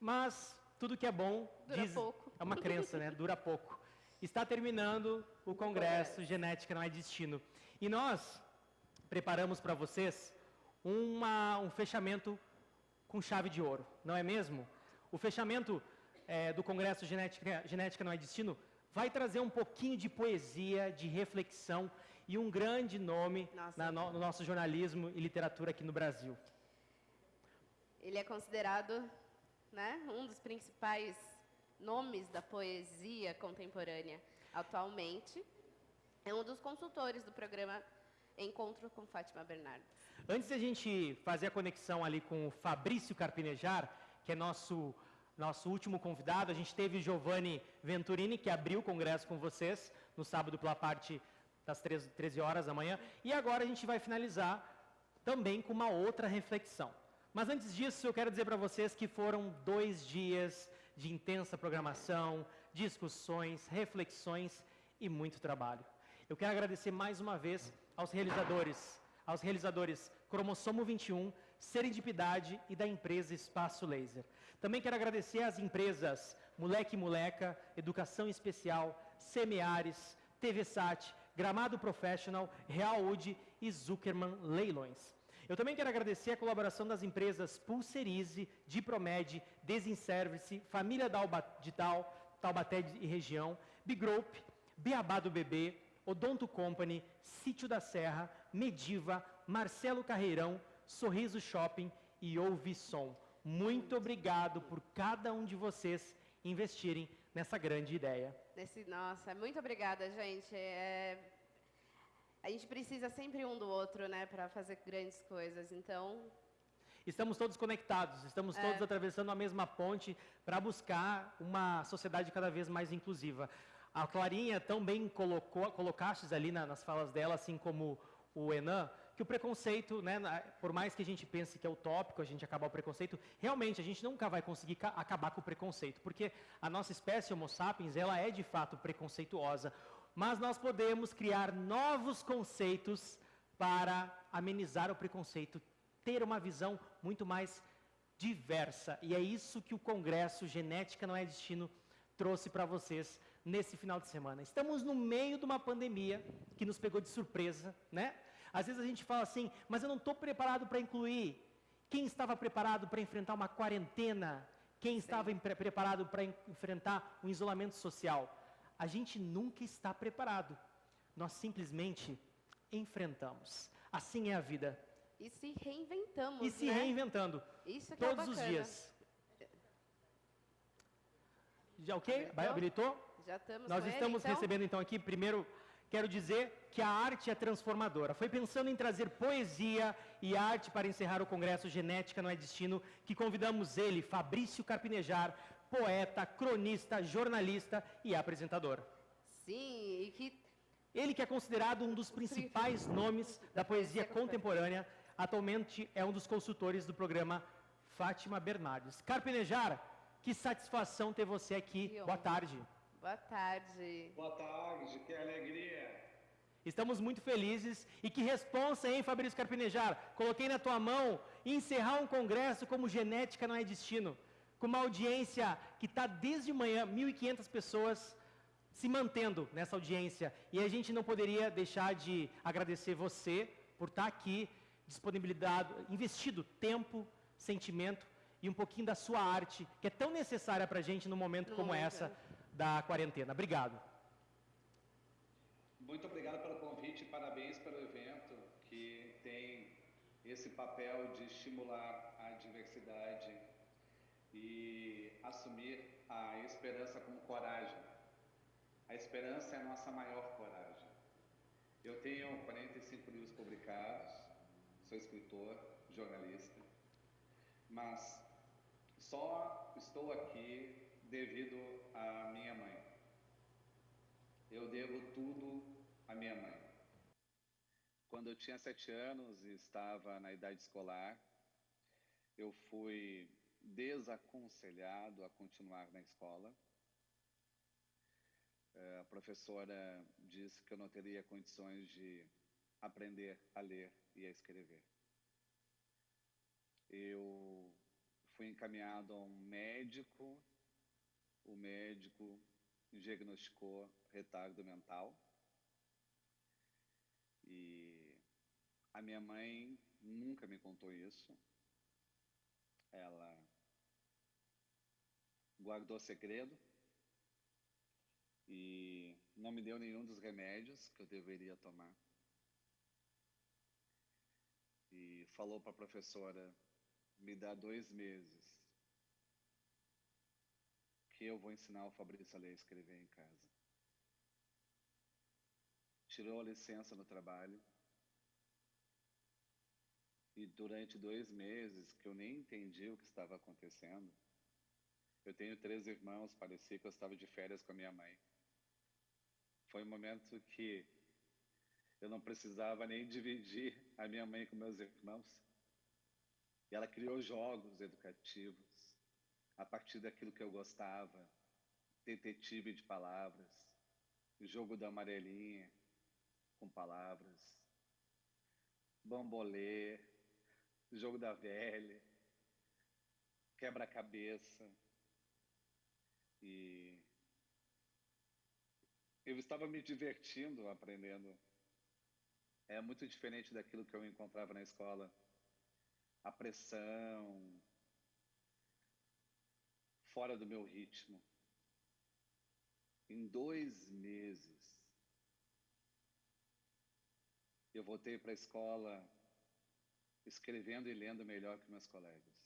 mas tudo que é bom Dura diz, pouco. é uma crença, né? Dura pouco. Está terminando o congresso Genética não é destino. E nós preparamos para vocês uma, um fechamento com chave de ouro, não é mesmo? O fechamento eh, do congresso Genética, Genética não é destino vai trazer um pouquinho de poesia, de reflexão e um grande nome Nossa. no, no nosso jornalismo e literatura aqui no Brasil. Ele é considerado né, um dos principais nomes da poesia contemporânea atualmente. É um dos consultores do programa Encontro com Fátima Bernardes. Antes de a gente fazer a conexão ali com o Fabrício Carpinejar, que é nosso, nosso último convidado, a gente teve Giovanni Venturini, que abriu o congresso com vocês no sábado pela parte das 13, 13 horas da manhã. E agora a gente vai finalizar também com uma outra reflexão. Mas antes disso, eu quero dizer para vocês que foram dois dias de intensa programação, discussões, reflexões e muito trabalho. Eu quero agradecer mais uma vez aos realizadores, aos realizadores Cromossomo 21, Serendipidade e da empresa Espaço Laser. Também quero agradecer às empresas Moleque Moleca, Educação Especial, Semeares, TV Sat, Gramado Professional, Real Wood e Zuckerman Leilões. Eu também quero agradecer a colaboração das empresas Pulserize, Dipromed, Desinservice, Família de Tal, Taubaté e região, Bigroup, Beabá do Bebê, Odonto Company, Sítio da Serra, Mediva, Marcelo Carreirão, Sorriso Shopping e Ouvisom. Muito obrigado por cada um de vocês investirem nessa grande ideia. Nesse, nossa, muito obrigada, gente. É, a gente precisa sempre um do outro, né, para fazer grandes coisas. Então, Estamos todos conectados, estamos É. todos atravessando a mesma ponte para buscar uma sociedade cada vez mais inclusiva. A Clarinha também colocou, colocastes ali na- nas falas dela, assim como o Enan, que o preconceito, né, por mais que a gente pense que é utópico a gente acabar o preconceito, realmente a gente nunca vai conseguir ca- acabar com o preconceito, porque a nossa espécie Homo sapiens, ela é de fato preconceituosa, mas nós podemos criar novos conceitos para amenizar o preconceito, ter uma visão muito mais diversa. E é isso que o Congresso Genética Não é Destino trouxe para vocês nesse final de semana. Estamos no meio de uma pandemia que nos pegou de surpresa, né? Às vezes a gente fala assim, mas eu não estou preparado para incluir. Quem estava preparado para enfrentar uma quarentena? Quem estava preparado para en- enfrentar um isolamento social? A gente nunca está preparado. Nós simplesmente enfrentamos. Assim é a vida. e se reinventamos, E se né? reinventando. Isso que é todos os bacana. dias. Já ok? Habilitou? Habilitou? Já estamos Nós com ele, estamos então? recebendo então aqui, primeiro, quero dizer que a arte é transformadora. Foi pensando em trazer poesia e arte para encerrar o Congresso Genética Não é Destino que convidamos ele, Fabrício Carpinejar, poeta, cronista, jornalista e apresentador. Sim, e que Ele que é considerado um dos principais nomes da poesia contemporânea, atualmente é um dos consultores do programa Fátima Bernardes. Carpinejar, que satisfação ter você aqui. Boa tarde. boa tarde. Boa tarde, que alegria. Estamos muito felizes e que responsa, hein, Fabrício Carpinejar? Coloquei na tua mão encerrar um congresso como Genética Não é Destino, com uma audiência que está desde manhã, 1.500 pessoas se mantendo nessa audiência. E a gente não poderia deixar de agradecer você por estar aqui, disponibilidade, investido tempo, sentimento e um pouquinho da sua arte, que é tão necessária para a gente num momento como momento, essa da quarentena. Obrigado. Muito obrigado pelo convite e parabéns pelo evento que tem esse papel de estimular a diversidade e assumir a esperança como coragem. A esperança é a nossa maior coragem. Eu tenho 45 livros publicados, sou escritor, jornalista, mas só estou aqui devido à minha mãe. Eu devo tudo à minha mãe. Quando eu tinha sete anos e estava na idade escolar, eu fui desaconselhado a continuar na escola. Eh, A professora disse que eu não teria condições de aprender a ler e a escrever. Eu fui encaminhado a um médico, o médico diagnosticou retardo mental. E a minha mãe nunca me contou isso. Ela guardou segredo e não me deu nenhum dos remédios que eu deveria tomar. E falou para a professora: me dá dois meses que eu vou ensinar o Fabrício a ler e escrever em casa. Tirou a licença no trabalho. E durante dois meses, que eu nem entendi o que estava acontecendo, eu tenho três irmãos, parecia que eu estava de férias com a minha mãe. Foi um momento que eu não precisava nem dividir a minha mãe com meus irmãos. E ela criou jogos educativos a partir daquilo que eu gostava, detetive de palavras, jogo da amarelinha com palavras, bambolê, jogo da velha, quebra-cabeça. Eu estava me divertindo aprendendo. É muito diferente daquilo que eu encontrava na escola. A pressão, fora do meu ritmo. Em dois meses, eu voltei para a escola escrevendo e lendo melhor que meus colegas.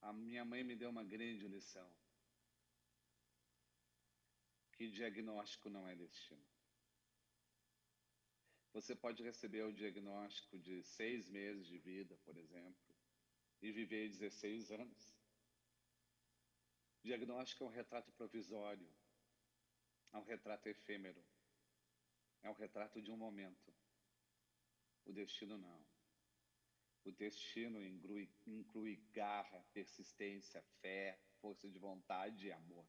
A minha mãe me deu uma grande lição. Que diagnóstico não é destino. Você pode receber o diagnóstico de seis meses de vida, por exemplo, e viver 16 anos. Diagnóstico é um retrato provisório, é um retrato efêmero, é um retrato de um momento. O destino não. O destino inclui, inclui garra, persistência, fé, força de vontade e amor.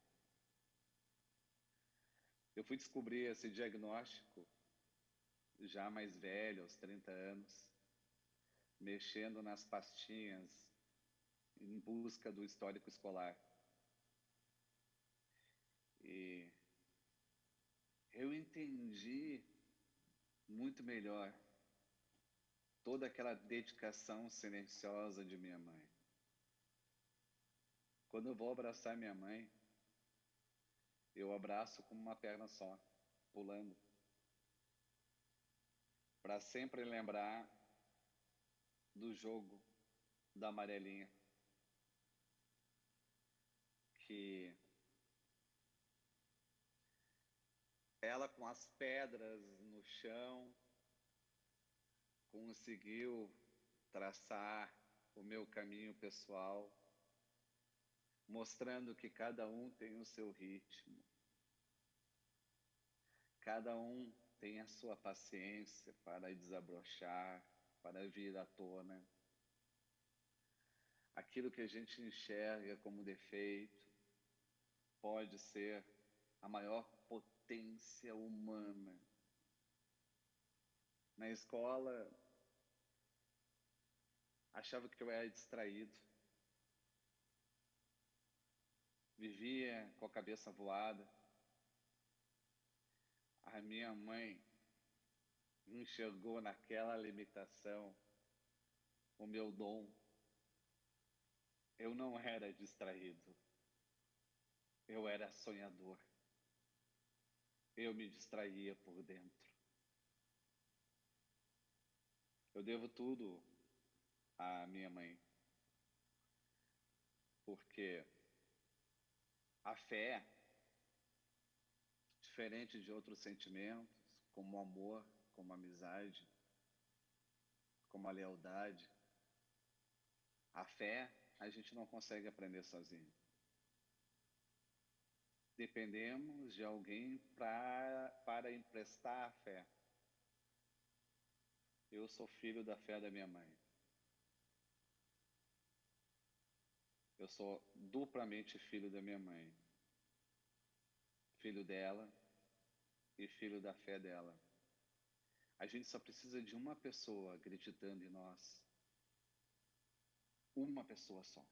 Eu fui descobrir esse diagnóstico já mais velho, aos 30 anos, mexendo nas pastinhas em busca do histórico escolar. E eu entendi muito melhor toda aquela dedicação silenciosa de minha mãe. Quando eu vou abraçar minha mãe, eu abraço com uma perna só, pulando. Para sempre lembrar do jogo da amarelinha. Que ela com as pedras no chão, conseguiu traçar o meu caminho pessoal, mostrando que cada um tem o seu ritmo, cada um tem a sua paciência para desabrochar, para vir à tona. Aquilo que a gente enxerga como defeito pode ser a maior potência humana. Na escola, achava que eu era distraído. Vivia com a cabeça voada. A minha mãe enxergou naquela limitação o meu dom. Eu não era distraído. Eu era sonhador. Eu me distraía por dentro. Eu devo tudo a minha mãe. Porque a fé, diferente de outros sentimentos, como o amor, como a amizade, como a lealdade, a fé a gente não consegue aprender sozinho. Dependemos de alguém pra, para emprestar a fé. Eu sou filho da fé da minha mãe. Eu sou duplamente filho da minha mãe. Filho dela e filho da fé dela. A gente só precisa de uma pessoa acreditando em nós. uma pessoa só.